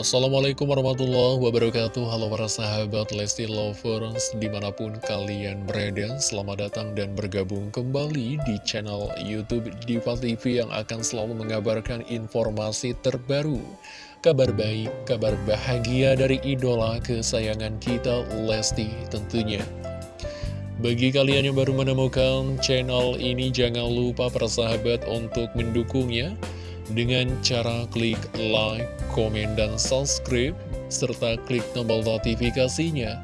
Assalamualaikum warahmatullahi wabarakatuh. Halo para sahabat Lesti Lovers Di mana pun kalian berada Selamat datang dan bergabung kembali Di channel Youtube Diva TV Yang akan selalu mengabarkan informasi terbaru Kabar baik, kabar bahagia dari idola kesayangan kita Lesti tentunya. Bagi kalian yang baru menemukan channel ini, jangan lupa persahabat untuk mendukungnya dengan cara klik like, komen, dan subscribe, serta klik tombol notifikasinya.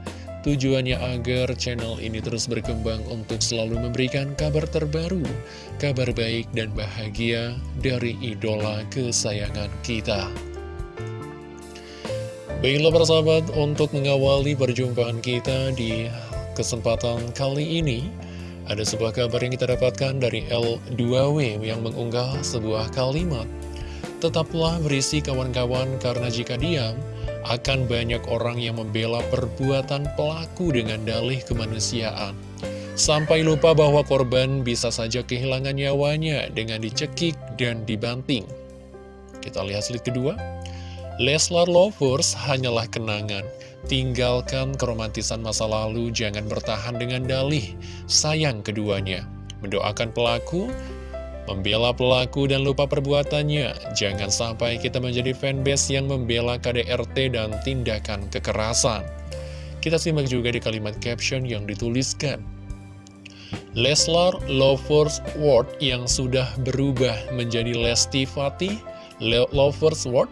Tujuannya agar channel ini terus berkembang untuk selalu memberikan kabar terbaru, kabar baik dan bahagia dari idola kesayangan kita. Baiklah persahabat, untuk mengawali perjumpaan kita di kesempatan kali ini, ada sebuah kabar yang kita dapatkan dari L2W yang mengunggah sebuah kalimat. Tetaplah berisi kawan-kawan karena jika diam, akan banyak orang yang membela perbuatan pelaku dengan dalih kemanusiaan. Sampai lupa bahwa korban bisa saja kehilangan nyawanya dengan dicekik dan dibanting. Kita lihat slide kedua. Leslar Lovers hanyalah kenangan. Tinggalkan keromantisan masa lalu, jangan bertahan dengan dalih. Sayang keduanya. Mendoakan pelaku, membela pelaku dan lupa perbuatannya. Jangan sampai kita menjadi fanbase yang membela KDRT dan tindakan kekerasan. Kita simak juga di kalimat caption yang dituliskan. Leslar Lovers World yang sudah berubah menjadi Lesti Fatih Lovers World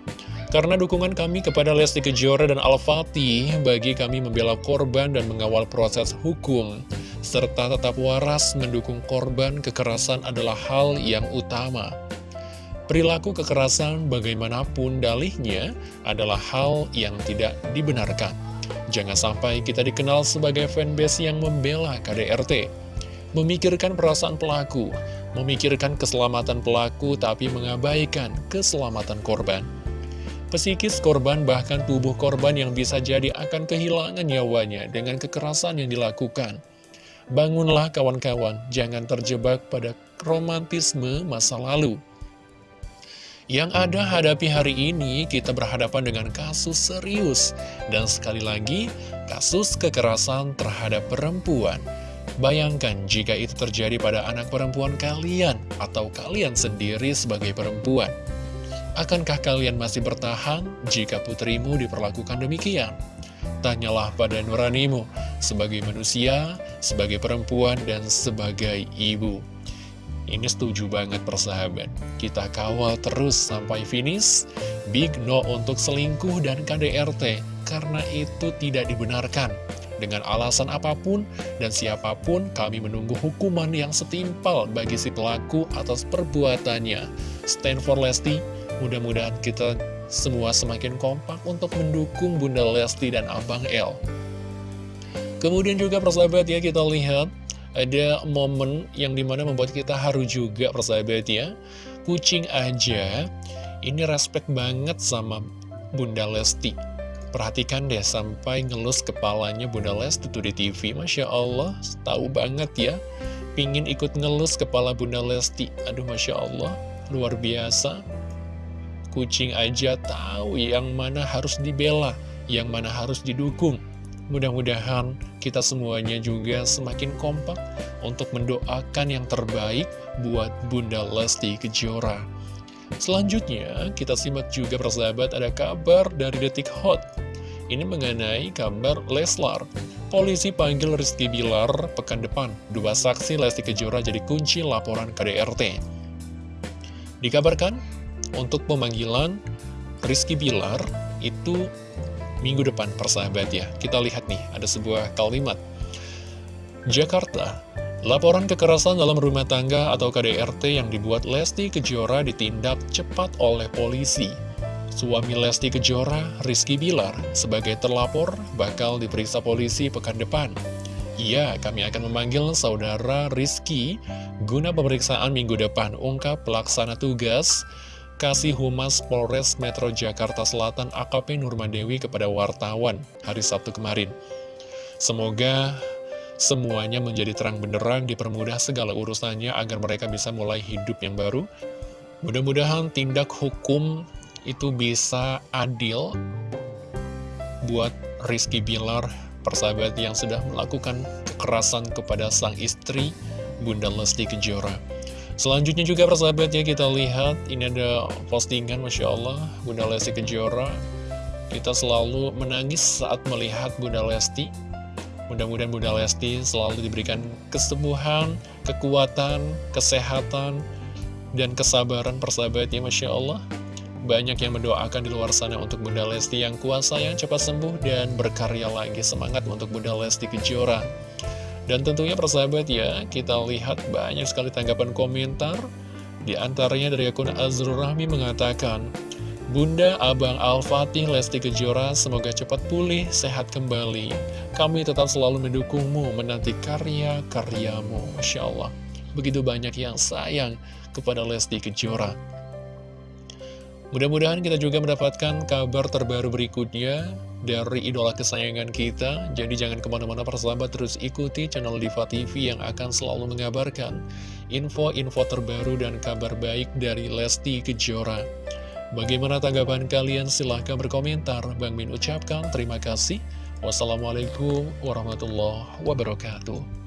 karena dukungan kami kepada Lesti Kejora dan Al-Fatih bagi kami membela korban dan mengawal proses hukum, serta tetap waras mendukung korban kekerasan adalah hal yang utama. Perilaku kekerasan bagaimanapun dalihnya adalah hal yang tidak dibenarkan. Jangan sampai kita dikenal sebagai fanbase yang membela KDRT, memikirkan perasaan pelaku, memikirkan keselamatan pelaku tapi mengabaikan keselamatan korban. Psikis korban bahkan tubuh korban yang bisa jadi akan kehilangan nyawanya dengan kekerasan yang dilakukan. Bangunlah kawan-kawan, jangan terjebak pada romantisme masa lalu. Yang ada hadapi hari ini, kita berhadapan dengan kasus serius. Dan sekali lagi, kasus kekerasan terhadap perempuan. Bayangkan jika itu terjadi pada anak perempuan kalian, atau kalian sendiri sebagai perempuan. Akankah kalian masih bertahan jika putrimu diperlakukan demikian? Tanyalah pada nuranimu, sebagai manusia, sebagai perempuan, dan sebagai ibu. Ini setuju banget persahabat. Kita kawal terus sampai finish. Big no untuk selingkuh dan KDRT, karena itu tidak dibenarkan. Dengan alasan apa pun dan siapa pun, kami menunggu hukuman yang setimpal bagi si pelaku atas perbuatannya. Stand for Lesti, Mudah-mudahan kita semua semakin kompak untuk mendukung Bunda Lesti dan Abang L. Kemudian juga persahabat ya kita lihat ada momen yang di mana membuat kita haru juga persahabat ya. Kucing aja ini respect banget sama Bunda Lesti. Perhatikan deh sampai ngelus kepalanya Bunda Lesti tuh di TV. Masya Allah, tahu banget ya. Pingin ikut ngelus kepala Bunda Lesti. Aduh Masya Allah, luar biasa kucing aja tahu yang mana harus dibela, yang mana harus didukung. Mudah-mudahan kita semuanya juga semakin kompak untuk mendoakan yang terbaik buat Bunda Lesti Kejora. Selanjutnya, kita simak juga persahabat ada kabar dari Detik Hot. Ini mengenai kabar Leslar. Polisi panggil Rizky Bilar pekan depan. Dua saksi Lesti Kejora jadi kunci laporan KDRT. Dikabarkan, untuk pemanggilan Rizky Bilar itu minggu depan persahabat ya. Kita lihat nih, ada sebuah kalimat. Jakarta, laporan kekerasan dalam rumah tangga atau KDRT yang dibuat Lesti Kejora ditindak cepat oleh polisi. Suami Lesti Kejora, Rizky Bilar, sebagai terlapor bakal diperiksa polisi pekan depan. Iya, kami akan memanggil saudara Rizky guna pemeriksaan minggu depan, ungkap pelaksana tugas Kasih Humas Polres Metro Jakarta Selatan AKP Nurmadewi kepada wartawan hari Sabtu kemarin. Semoga semuanya menjadi terang benderang dipermudah segala urusannya agar mereka bisa mulai hidup yang baru. Mudah-mudahan tindak hukum itu bisa adil buat Rizky Bilar, persahabat yang sudah melakukan kekerasan kepada sang istri, Bunda Lesti Kejora. Selanjutnya juga persahabat ya kita lihat, ini ada postingan Masya Allah, Bunda Lesti Kejora. Kita selalu menangis saat melihat Bunda Lesti. Mudah-mudahan Bunda Lesti selalu diberikan kesembuhan, kekuatan, kesehatan, dan kesabaran persahabat ya Masya Allah. Banyak yang mendoakan di luar sana untuk Bunda Lesti yang kuasa yang cepat sembuh dan berkarya lagi. Semangat untuk Bunda Lesti Kejora. Dan tentunya persahabat ya, kita lihat banyak sekali tanggapan komentar. Di antaranya dari akun Azrul Rahmi mengatakan, Bunda Abang Al-Fatih Lesti Kejora semoga cepat pulih, sehat kembali. Kami tetap selalu mendukungmu, menanti karya-karyamu. Masya Allah, begitu banyak yang sayang kepada Lesti Kejora. Mudah-mudahan kita juga mendapatkan kabar terbaru berikutnya dari idola kesayangan kita. Jadi jangan ke mana-mana persahabat terus ikuti channel Diva TV yang akan selalu mengabarkan info-info terbaru dan kabar baik dari Lesti Kejora. Bagaimana tanggapan kalian? Silahkan berkomentar. Bang Min ucapkan terima kasih. Wassalamualaikum warahmatullahi wabarakatuh.